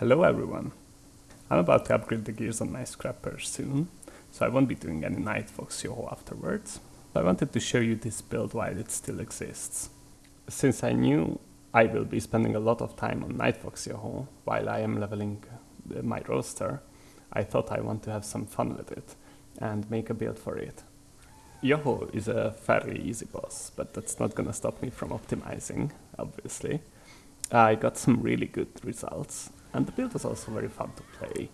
Hello everyone! I'm about to upgrade the gears on my scrapper soon, so I won't be doing any Nightfox Yoho afterwards. But I wanted to show you this build while it still exists. Since I knew I will be spending a lot of time on Nightfox Yoho while I am leveling uh, my roster, I thought I want to have some fun with it and make a build for it. Yoho is a fairly easy boss, but that's not gonna stop me from optimizing, obviously. I got some really good results, and the build was also very fun to play.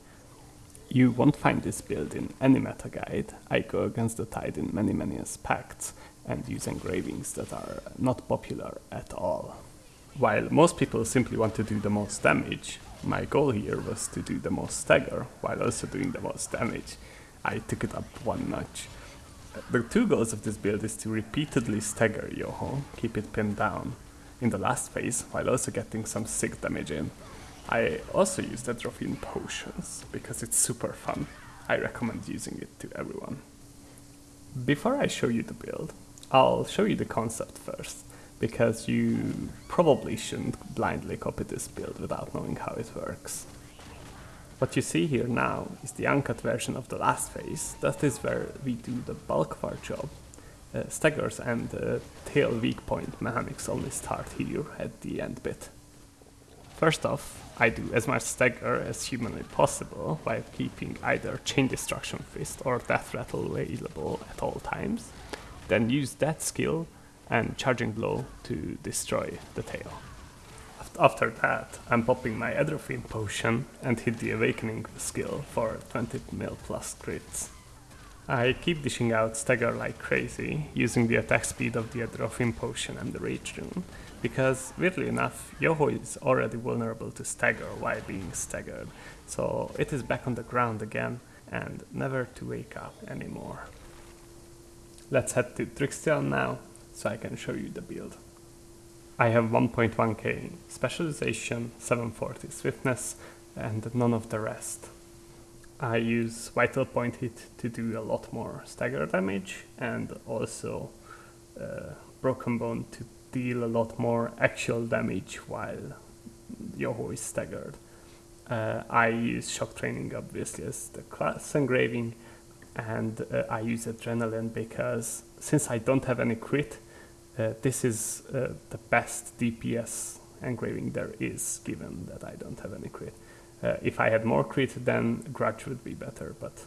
You won't find this build in any meta guide. I go against the tide in many many aspects and use engravings that are not popular at all. While most people simply want to do the most damage, my goal here was to do the most stagger while also doing the most damage. I took it up one notch. The two goals of this build is to repeatedly stagger Yoho, keep it pinned down in the last phase while also getting some sick damage in. I also use the Atropine potions because it's super fun. I recommend using it to everyone. Before I show you the build, I'll show you the concept first, because you probably shouldn't blindly copy this build without knowing how it works. What you see here now is the uncut version of the last phase, that is where we do the bulk of our job. Uh, staggers and uh, tail weak point mechanics only start here at the end bit. First off, I do as much stagger as humanly possible while keeping either Chain Destruction Fist or Death Rattle available at all times, then use that skill and Charging Blow to destroy the tail. After that, I'm popping my Atropine potion and hit the Awakening skill for 20 mil plus crits. I keep dishing out stagger like crazy, using the attack speed of the Atropine potion and the Rage rune, because weirdly enough, Yoho is already vulnerable to stagger while being staggered, so it is back on the ground again and never to wake up anymore. Let's head to Trixion now, so I can show you the build. I have 1.1k specialization, 740 swiftness, and none of the rest. I use Vital Point Hit to do a lot more stagger damage, and also uh, Broken Bone to deal a lot more actual damage while Yoho is staggered. Uh, I use shock training obviously as the class engraving and uh, I use adrenaline because since I don't have any crit uh, this is uh, the best DPS engraving there is given that I don't have any crit. Uh, if I had more crit then grudge would be better but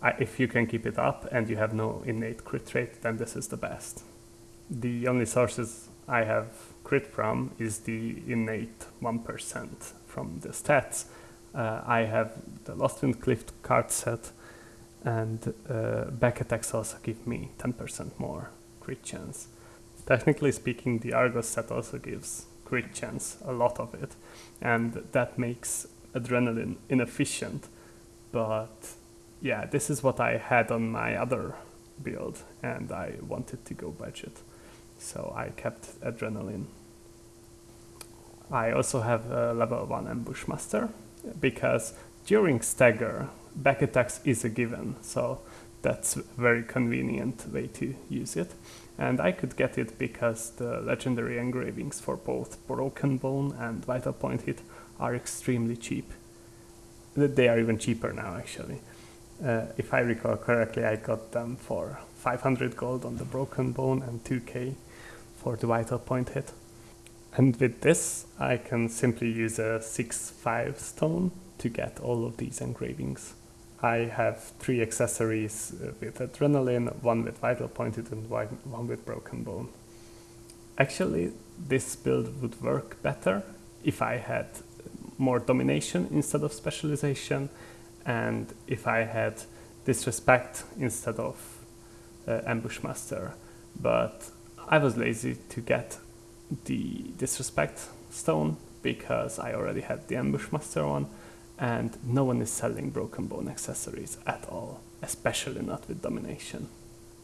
I, if you can keep it up and you have no innate crit rate then this is the best the only sources I have crit from is the innate 1% from the stats. Uh, I have the Lost Wind Cliff card set and uh, back attacks also give me 10% more crit chance. Technically speaking, the Argos set also gives crit chance, a lot of it, and that makes adrenaline inefficient. But yeah, this is what I had on my other build, and I wanted to go budget so I kept adrenaline. I also have a level 1 ambush master because during stagger back attacks is a given so that's a very convenient way to use it and I could get it because the legendary engravings for both Broken Bone and Vital Point Hit are extremely cheap. They are even cheaper now actually. Uh, if I recall correctly I got them for 500 gold on the Broken Bone and 2k for the vital point hit. And with this, I can simply use a 6-5 stone to get all of these engravings. I have three accessories uh, with adrenaline, one with vital point hit and one with broken bone. Actually, this build would work better if I had more domination instead of specialization and if I had disrespect instead of uh, ambush master. But I was lazy to get the disrespect stone because I already had the ambush master one and no one is selling broken bone accessories at all, especially not with domination.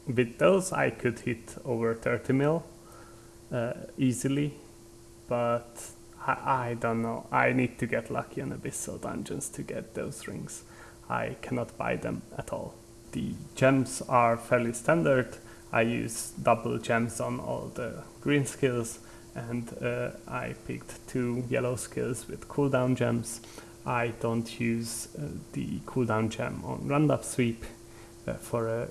With those I could hit over 30 mil uh, easily, but I, I don't know, I need to get lucky on abyssal dungeons to get those rings. I cannot buy them at all. The gems are fairly standard, I use double gems on all the green skills and uh, I picked two yellow skills with cooldown gems. I don't use uh, the cooldown gem on random sweep uh, for a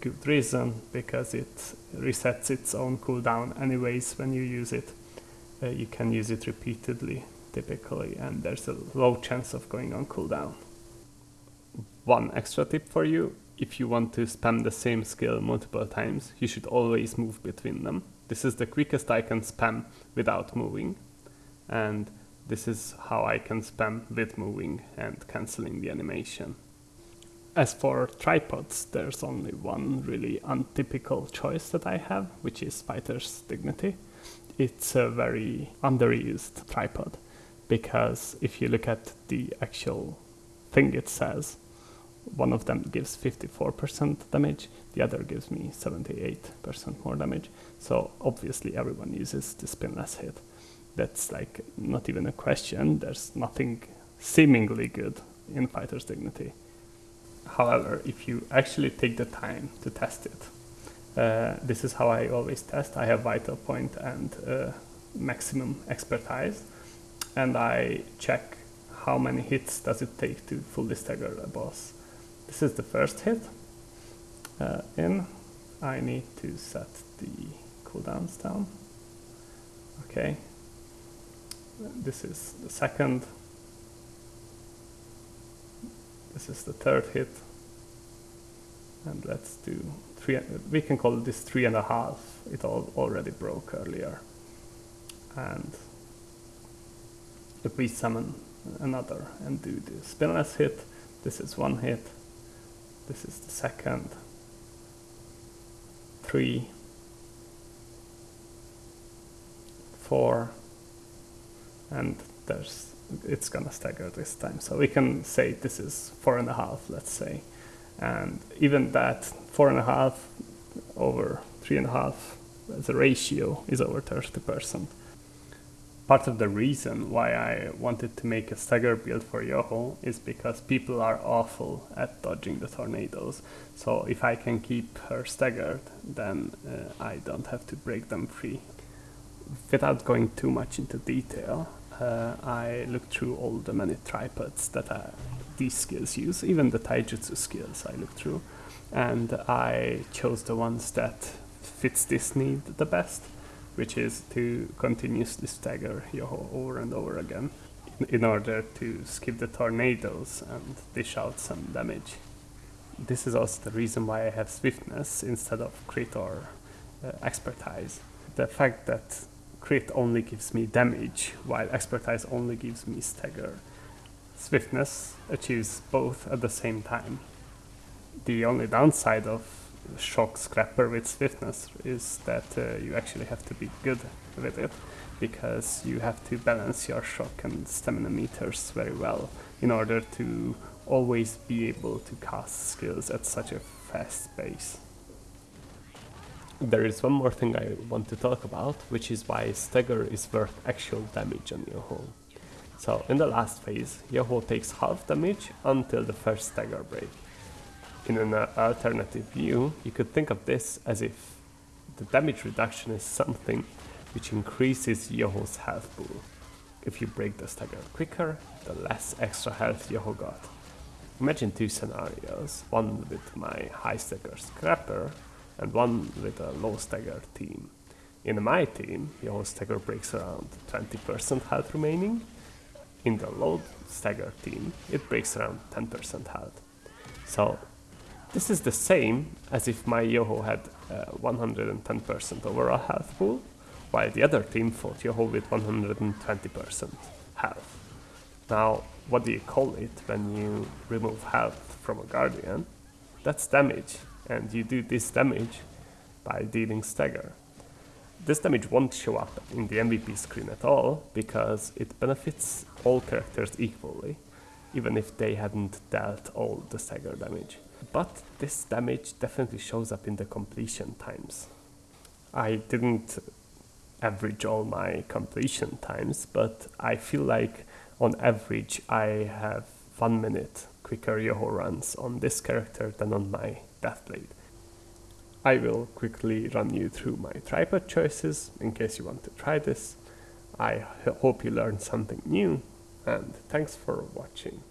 good reason because it resets its own cooldown anyways when you use it. Uh, you can use it repeatedly typically and there's a low chance of going on cooldown. One extra tip for you, if you want to spam the same skill multiple times, you should always move between them. This is the quickest I can spam without moving and this is how I can spam with moving and cancelling the animation. As for tripods, there's only one really untypical choice that I have, which is Fighter's Dignity. It's a very underused tripod because if you look at the actual thing it says, one of them gives 54% damage, the other gives me 78% more damage. So obviously everyone uses the spinless hit that's like not even a question. There's nothing seemingly good in fighter's dignity. However, if you actually take the time to test it, uh, this is how I always test. I have vital point and uh, maximum expertise, and I check how many hits does it take to fully stagger a boss. This is the first hit. Uh, in, I need to set the cooldowns down. Okay, this is the second. This is the third hit. And let's do three, we can call this three and a half. It all already broke earlier. And if we summon another and do the spinless hit, this is one hit. This is the second. Three. Four and there's it's gonna stagger this time. So we can say this is four and a half, let's say. And even that four and a half over three and a half as a ratio is over 30%. Part of the reason why I wanted to make a stagger build for Yoho is because people are awful at dodging the tornadoes. So if I can keep her staggered, then uh, I don't have to break them free. Without going too much into detail, uh, I looked through all the many tripods that uh, these skills use, even the taijutsu skills I looked through, and I chose the ones that fits this need the best, which is to continuously stagger Yoho over and over again in, order to skip the tornadoes and dish out some damage. This is also the reason why I have swiftness instead of crit or uh, expertise. The fact that crit only gives me damage, while expertise only gives me stagger. Swiftness achieves both at the same time. The only downside of shock scrapper with swiftness is that uh, you actually have to be good with it because you have to balance your shock and stamina meters very well in order to always be able to cast skills at such a fast pace. There is one more thing I want to talk about, which is why Stagger is worth actual damage on Yoho. So in the last phase, Yoho takes half damage until the first Stagger break. In an uh, alternative view, you could think of this as if the damage reduction is something which increases Yoho's health pool. If you break the Stagger quicker, the less extra health Yoho got. Imagine two scenarios, one with my high Stagger Scrapper and one with a low stagger team. In my team, your stagger breaks around 20% health remaining. In the low stagger team, it breaks around 10% health. So this is the same as if my Yoho had 110% overall health pool, while the other team fought Yoho with 120% health. Now, what do you call it when you remove health from a Guardian? That's damage and you do this damage by dealing stagger. This damage won't show up in the MVP screen at all because it benefits all characters equally, even if they hadn't dealt all the stagger damage. But this damage definitely shows up in the completion times. I didn't average all my completion times, but I feel like on average I have one minute quicker Yoho runs on this character than on my Deathblade. I will quickly run you through my tripod choices in case you want to try this. I hope you learned something new and thanks for watching.